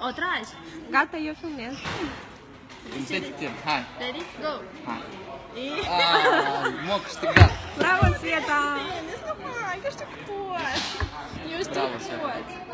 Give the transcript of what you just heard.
otras. Gata, yo soy Nel. Интеллектен, ха. Go. Ха. И... Браво, Света! Не, не знаю, я что кот. Не что кот.